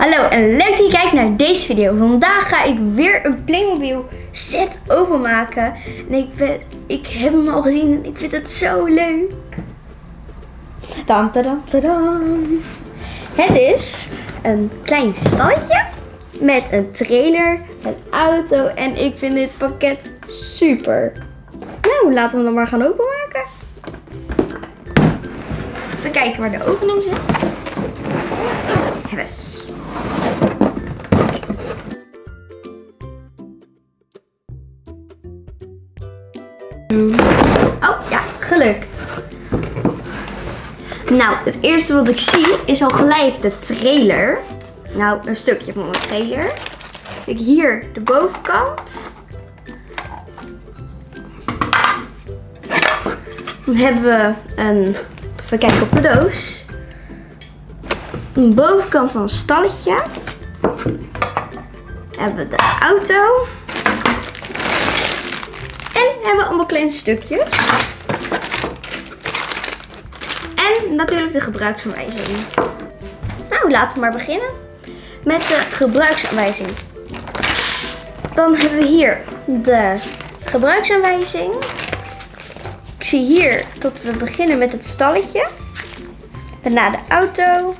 Hallo en leuk dat je kijkt naar deze video. Vandaag ga ik weer een Playmobil set openmaken. En ik, ben, ik heb hem al gezien en ik vind het zo leuk. Dam. Het is een klein stalletje met een trailer, een auto en ik vind dit pakket super. Nou, laten we hem dan maar gaan openmaken. Even kijken waar de opening zit. Yes. Oh, ja, gelukt. Nou, het eerste wat ik zie is al gelijk de trailer. Nou, een stukje van de trailer. Kijk, hier de bovenkant. Dan hebben we een, even kijken op de doos. Bovenkant van een stalletje. Hebben we de auto. En hebben we allemaal kleine stukjes. En natuurlijk de gebruiksaanwijzing. Nou, laten we maar beginnen met de gebruiksaanwijzing. Dan hebben we hier de gebruiksaanwijzing. Ik zie hier dat we beginnen met het stalletje. Daarna de auto.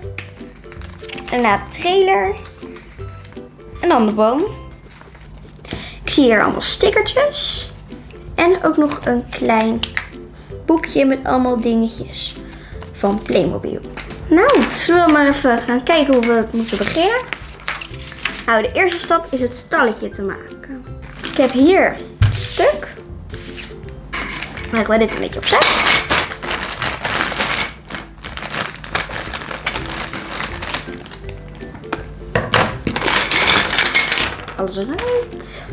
Daarna de trailer. En dan de boom. Ik zie hier allemaal stickertjes. En ook nog een klein boekje met allemaal dingetjes van Playmobil. Nou, zullen we maar even gaan kijken hoe we het moeten beginnen. Nou, de eerste stap is het stalletje te maken. Ik heb hier een stuk. Leggen we dit een beetje opzij. Alles eruit.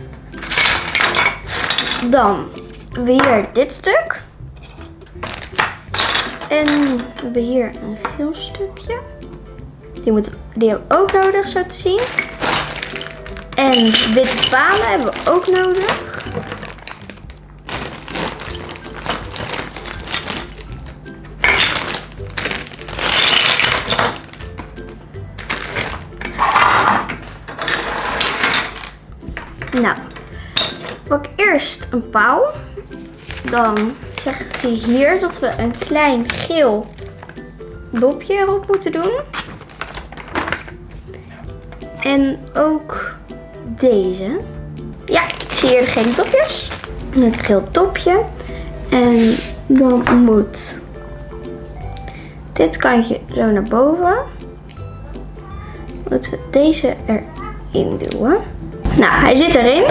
Dan weer dit stuk. En we hebben hier een geel stukje. Die, moet, die hebben we ook nodig, zo te zien. En witte palen hebben we ook nodig. Eerst een paal. Dan zegt hij hier dat we een klein geel dopje erop moeten doen. En ook deze. Ja, ik zie hier gele dopjes. Een geel topje. En dan moet dit kantje zo naar boven. Moeten we deze erin duwen. Nou, hij zit erin.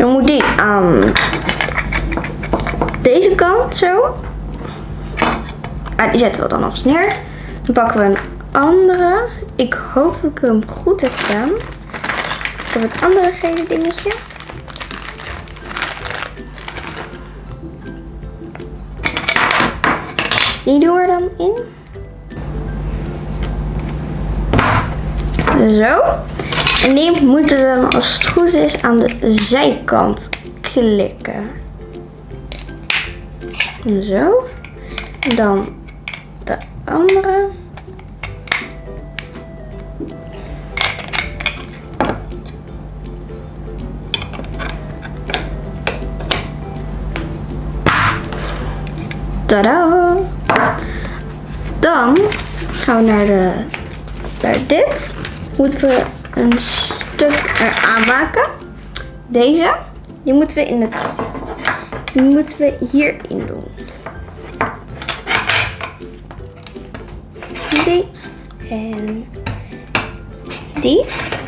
Dan moet die aan deze kant zo. Ah, die zetten we dan op neer. Dan pakken we een andere. Ik hoop dat ik hem goed heb gedaan. Ik heb het andere gele dingetje. Die doen we dan in. Zo. En die moeten we dan als het goed is aan de zijkant klikken. Zo. Dan de andere. Tada! Dan gaan we naar, de, naar dit. Moeten we een stuk eraan maken. Deze. Die moeten we in het die moeten we hierin doen. Die. En die.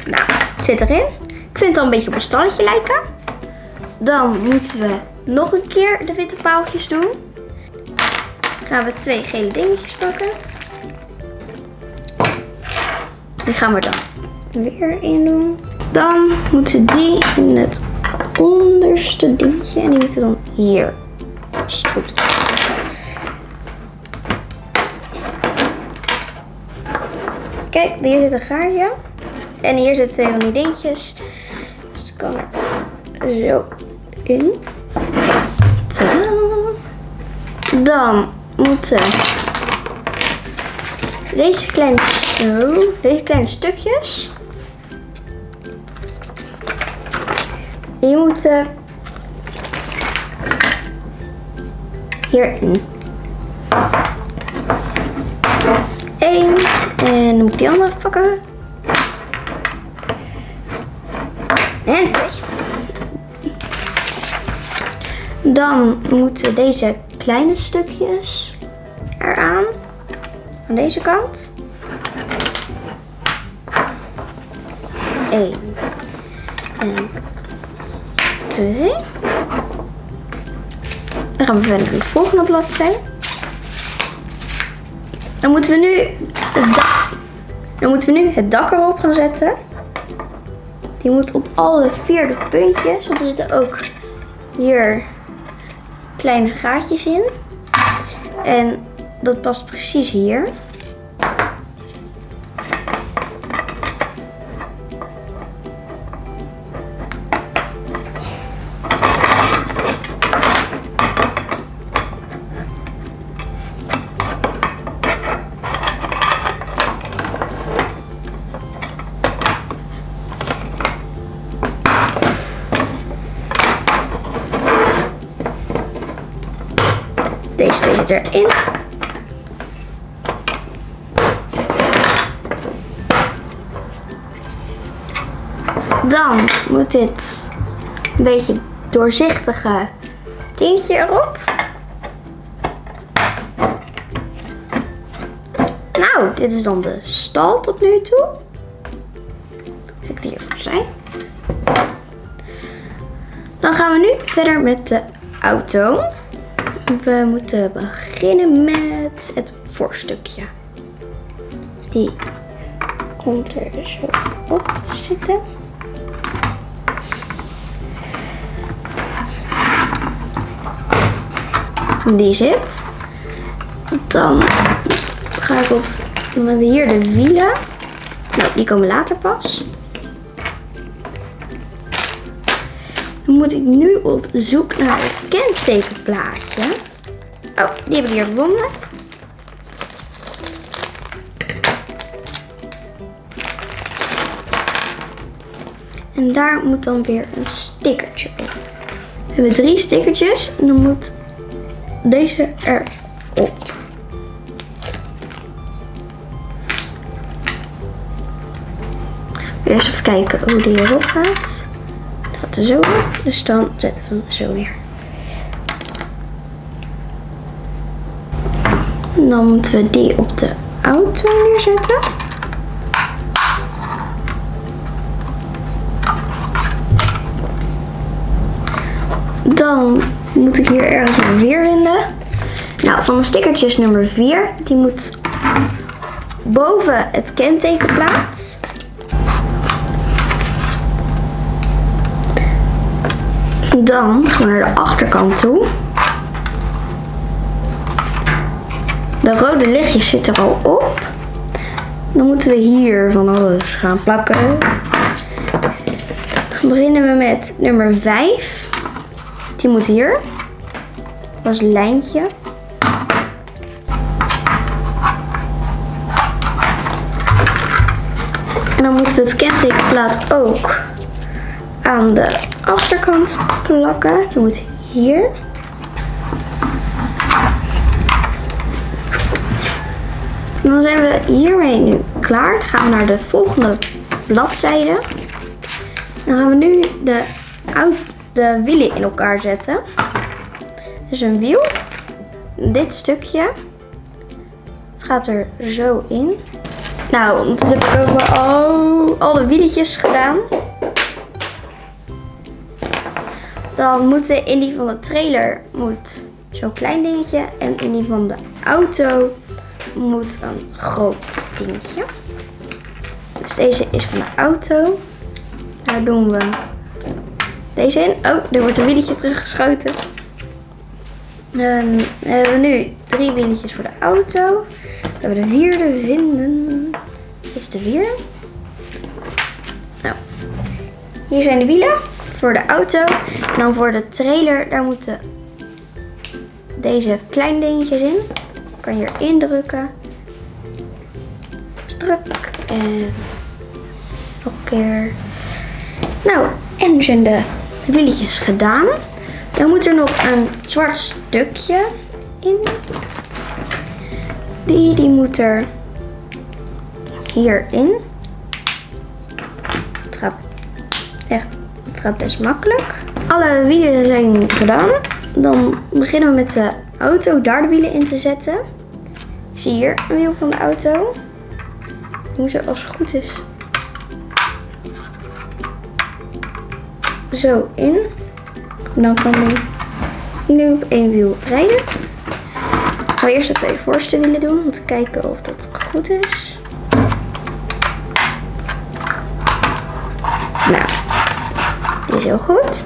Nou, zit erin. Ik vind het al een beetje op een stalletje lijken. Dan moeten we nog een keer de witte paaltjes doen. gaan we twee gele dingetjes pakken. Die gaan we dan weer in doen. Dan moeten die in het onderste dingetje. En die moeten dan hier. Als. Kijk, hier zit een gaatje. En hier zitten twee van die dingetjes. Dus het kan er zo in. Tadaa. Dan moeten deze kleine Zo, deze kleine stukjes. Die moeten hierin. Eén. En dan moet ik die andere pakken. En twee. Dan moeten deze kleine stukjes eraan. Aan deze kant. Eén. En Dan gaan we verder naar de volgende bladzij. Dan moeten we nu het dak, dan moeten we nu het dak erop gaan zetten. Die moet op alle vierde puntjes, want er zitten ook hier kleine gaatjes in. En dat past precies hier. Deze erin. Dan moet dit een beetje doorzichtige tintje erop. Nou, dit is dan de stal tot nu toe. Ik die even opzij. Dan gaan we nu verder met de auto. We moeten beginnen met het voorstukje. Die komt er zo op te zitten. Die zit. Dan ga ik op. Dan hebben we hier de wielen. Nee, die komen later pas. Dan moet ik nu op zoek naar het kentekenplaatje. Oh, die heb ik hier gevonden. En daar moet dan weer een stickertje op. We hebben drie stickertjes en dan moet deze erop. Eerst even kijken hoe die erop gaat. Dat gaat er zo op, dus dan zetten we hem zo neer. Dan moeten we die op de auto neerzetten. Dan moet ik hier ergens een weer vinden. Nou, van de stickertjes nummer 4. Die moet boven het kentekenplaat. Dan gaan we naar de achterkant toe. De rode lichtjes zitten er al op. Dan moeten we hier van alles gaan plakken. Dan beginnen we met nummer 5. Die moet hier. Dat is een lijntje. En dan moeten we het kentekenplaat ook aan de achterkant plakken. Die moet hier. Dan zijn we hiermee nu klaar. Dan gaan we naar de volgende bladzijde. Dan gaan we nu de, de wielen in elkaar zetten. Dus een wiel. Dit stukje. Het gaat er zo in. Nou, ondertussen heb ik ook al, de wieletjes gedaan. Dan moet in die van de trailer moet zo'n klein dingetje. En in die van de auto moet een groot dingetje. Dus deze is van de auto. Daar doen we deze in. Oh, er wordt een wieletje teruggeschoten. Dan hebben we nu drie wieletjes voor de auto. We hebben de vierde vinden. Is de vierde. Nou, hier zijn de wielen voor de auto. En dan voor de trailer, daar moeten deze kleine dingetjes in. Kan hier indrukken. Strak. En nog een keer. Nou, en zijn de wieltjes gedaan. Dan moet er nog een zwart stukje in. Die, die moet er hierin. Het gaat echt, het gaat best makkelijk. Alle wielen zijn gedaan. Dan beginnen we met de auto daar de wielen in te zetten. Ik zie hier een wiel van de auto. Die moet als het goed is zo in. Dan kan hij nu op één wiel rijden. Ik ga eerst de twee voorste wielen doen om te kijken of dat goed is. Nou, die is heel goed.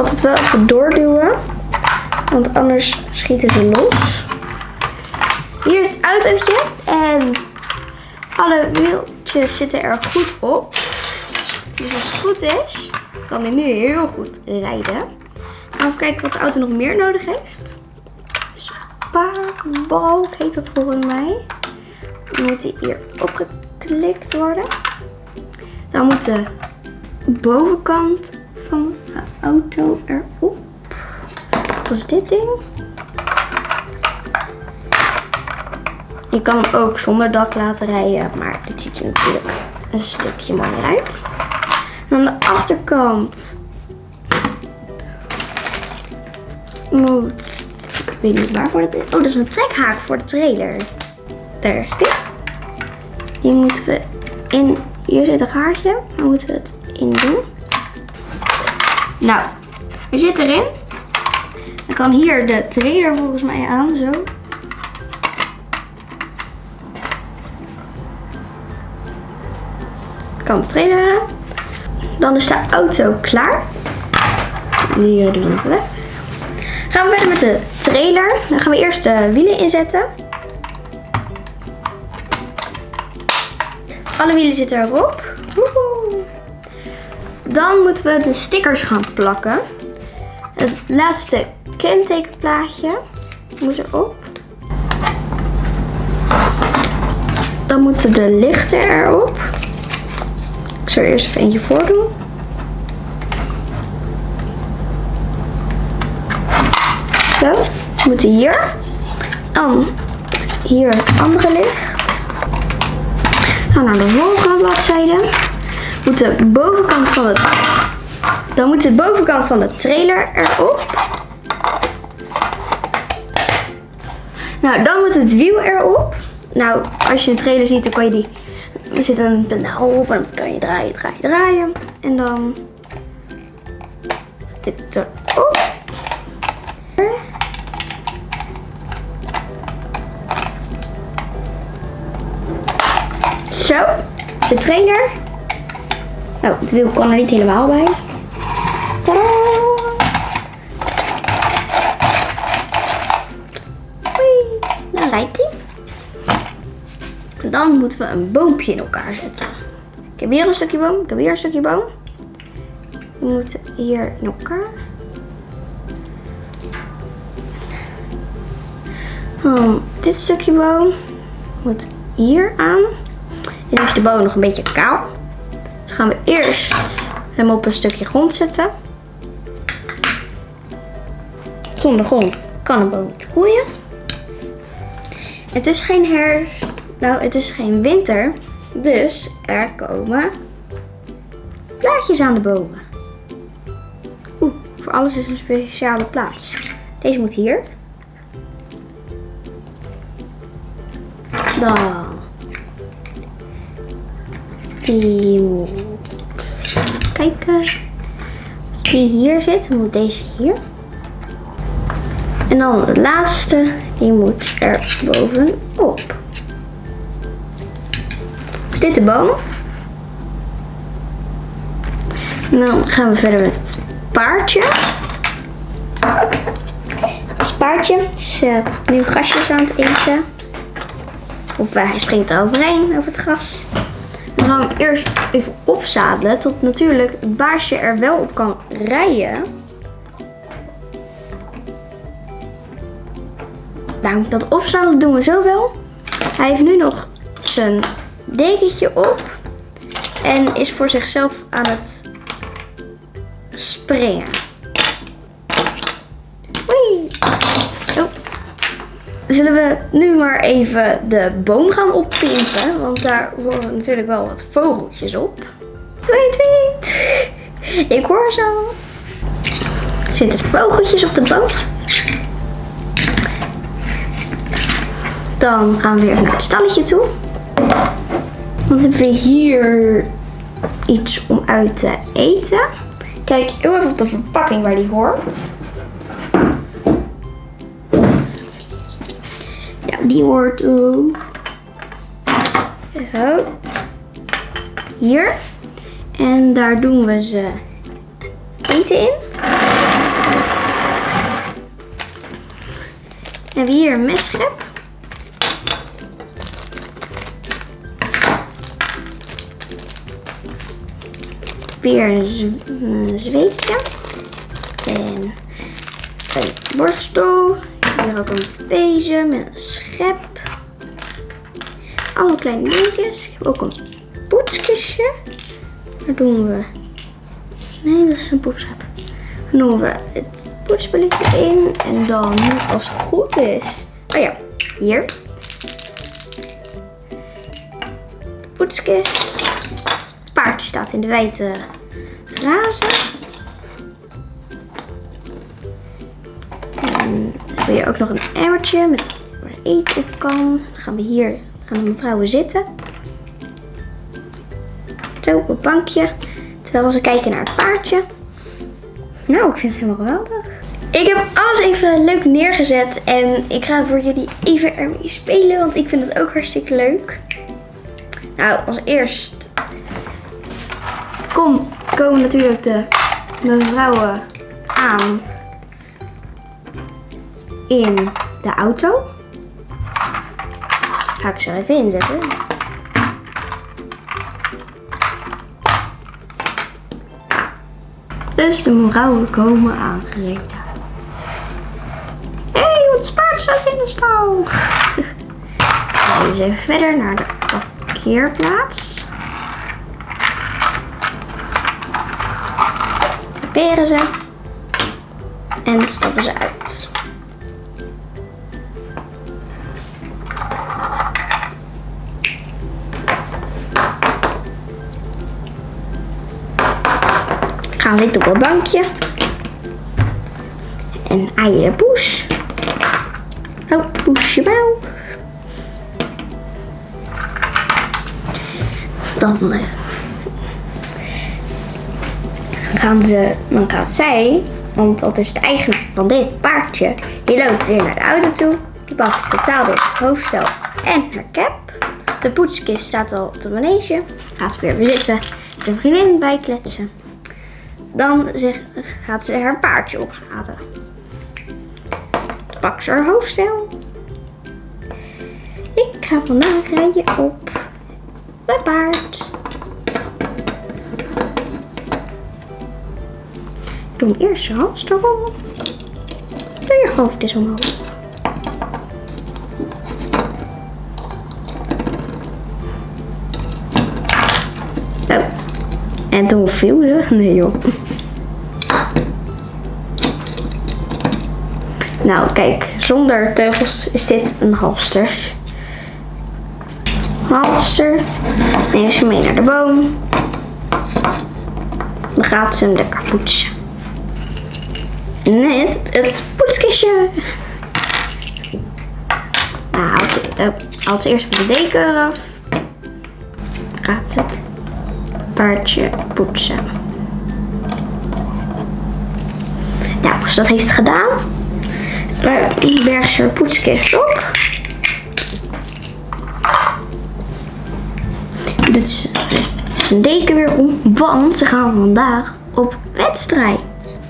Altijd wel even doorduwen, want anders schieten ze los. Hier is het autootje en alle wieltjes zitten er goed op. Dus als het goed is, kan hij nu heel goed rijden. Even kijken wat de auto nog meer nodig heeft. Spaakbalk heet dat volgens mij. Dan moet hij hier opgeklikt worden. Dan moet de bovenkant van de auto erop. Wat is dit ding? Je kan hem ook zonder dak laten rijden, maar dit ziet er natuurlijk een stukje mooier uit. En aan de achterkant moet, ik weet niet waarvoor dat is. Oh, dat is een trekhaak voor de trailer. Daar is die. Die moeten we in, hier zit een gaatje, dan moeten we het in doen. Nou, we zitten erin. Dan kan hier de trailer volgens mij aan, zo. Kan de trailer. Dan is de auto klaar. Hier doen we weg. Gaan we verder met de trailer. Dan gaan we eerst de wielen inzetten. Alle wielen zitten erop. Dan moeten we de stickers gaan plakken. Het laatste kentekenplaatje moet erop. Dan moeten de lichten erop. Ik zal er eerst even eentje voordoen. Zo, moet hier. Dan hier het andere licht. Dan naar de volgende bladzijde. De bovenkant van. Dan moet de bovenkant van de trailer erop. Nou, dan moet het wiel erop. Nou, als je een trailer ziet, dan kan je die er zit een pedaal op en dat kan je draaien, draaien, draaien. En dan dit erop. Zo, de trailer. Nou, het wiel kan er niet helemaal bij. Tadaa! Dan rijdt hij. Dan moeten we een boompje in elkaar zetten. Ik heb weer een stukje boom. Ik heb weer een stukje boom. We moeten hier in elkaar. Dan dit stukje boom moet hier aan. En nu is de boom nog een beetje kaal. Gaan we eerst hem op een stukje grond zetten. Zonder grond kan een boom niet groeien. Het is geen herfst nou, het is geen winter, dus er komen plaatjes aan de bomen. Oeh, voor alles is een speciale plaats. Deze moet hier. Dan. Die. Kijken. Die hier zit, moet deze hier. En dan de laatste, die moet er bovenop. Is dit de boom? En dan gaan we verder met het paardje. Het paardje is uh, nu grasjes aan het eten. Of uh, hij springt er overheen, over het gras. Dan gaan hem eerst even opzadelen tot natuurlijk het baasje er wel op kan rijden. Nou, dat opzadelen doen we zo wel. Hij heeft nu nog zijn dekentje op. En is voor zichzelf aan het springen. Oei. Oh. Zullen we nu maar even de boom gaan oppimpen? Want daar horen natuurlijk wel wat vogeltjes op. Tweet, tweet. Ik hoor ze al. Zitten vogeltjes op de boom? Dan gaan we weer naar het stalletje toe. Dan hebben we hier iets om uit te eten. Kijk heel even op de verpakking waar die hoort. Die hoort uh, zo. Hier. En daar doen we ze eten in. En we hier een messchep. Weer een zweepje. En een borstel. Hier ook een bezem en een schep. Allemaal kleine dingetjes. Ik heb ook een poetskistje. Daar doen we... Nee, dat is een poetschep. Dan doen we het poetsbelletje in. En dan, als het goed is... Oh ja, hier. Poetskist. Het paardje staat in de witte grazen. Ook nog een emmertje met waar eten op kan. Dan gaan we hier gaan de mevrouwen zitten. Zo op een bankje. Terwijl ze kijken naar het paardje. Nou, ik vind het helemaal geweldig. Ik heb alles even leuk neergezet. En ik ga voor jullie even ermee spelen. Want ik vind het ook hartstikke leuk. Nou, als eerst kom, komen natuurlijk de mevrouwen aan in de auto. Ga ik ze even inzetten. Dus de mevrouwen komen aangereden. Hé, hey, wat paard staat in de stal. We eens even verder naar de parkeerplaats. Parkeren ze. En stappen ze uit. Gaan zitten op een bankje. En eieren poes. Oh, poesje mouw. Dan uh, gaan ze, dan gaat zij, want dat is de eigenaar van dit paardje, die loopt weer naar de auto toe. Die pakt totaal weer het hoofdstel en haar cap. De poetskist staat al op de manege. Gaat ze weer weer zitten. De vriendin bijkletsen. Dan zeg, gaat ze haar paardje ophalen. Pakt ze haar hoofdstel. Ik ga vandaag rijden op mijn paard. Ik doe eerst je hals erom. Doe je hoofd eens omhoog. En toen viel ze. Nee joh. Nou, kijk, zonder teugels is dit een halster. Halster. Neem ze mee naar de boom. Dan gaat ze hem lekker poetsen. Net het poetskistje. Nou, haalt ze, ze eerst de deken eraf. Gaat ze paardje poetsen. Nou, dus dat heeft het gedaan. Berg ze poetskist op. Dus zijn deken weer om, want ze gaan vandaag op wedstrijd.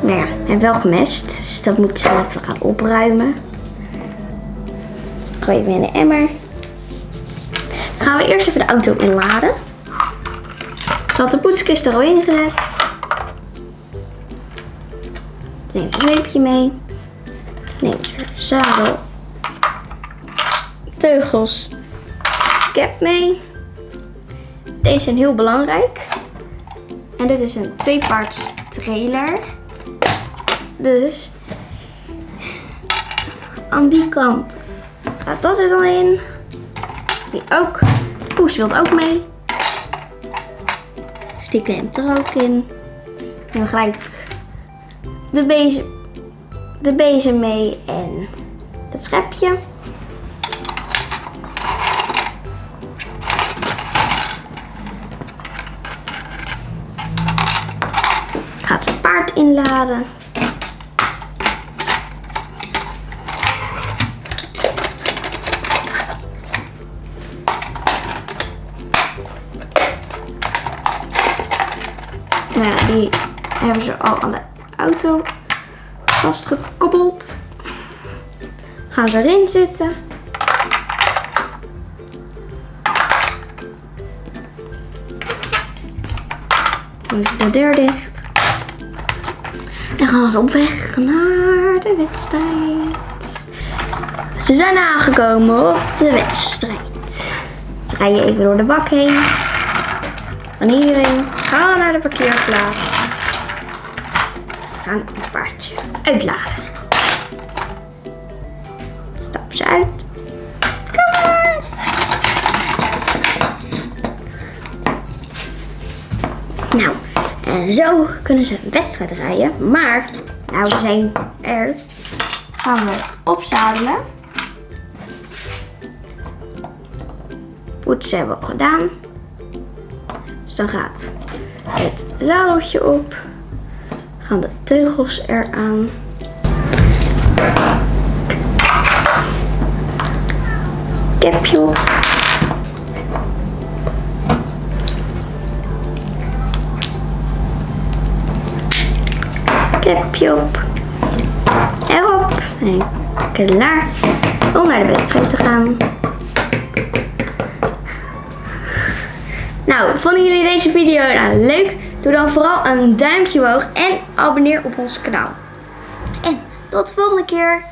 Nou ja, en wel gemest, dus dat moet ze even gaan opruimen. Gooi weer in de emmer. Dan gaan we eerst even de auto inladen. Ze had de poetskist er al ingezet. Neem een zweepje mee. Neem een zadel. teugels cap mee. Deze zijn heel belangrijk. En dit is een tweepaards trailer. Dus aan die kant gaat dat er dan in. Die ook. Poes wil ook mee. Stiek neemt er ook in. En dan gelijk de bezem, de bezem mee en het schepje. Gaat het paard inladen. Gaan ze erin zitten. Dan is de deur dicht. En gaan ze op weg naar de wedstrijd. Ze zijn aangekomen op de wedstrijd. Ze rijden even door de bak heen. Van hierheen. Gaan naar de parkeerplaats. Gaan een paardje uitladen. Zo kunnen ze een wedstrijd rijden. Maar, nou ze zijn er. Gaan we opzadelen. Poetsen hebben we gedaan. Dus dan gaat het zadeltje op. Gaan de teugels eraan. Kepje op. Kepje op. Erop. En klaar om naar de wedstrijd te gaan. Nou, vonden jullie deze video nou leuk? Doe dan vooral een duimpje omhoog en abonneer op ons kanaal. En tot de volgende keer.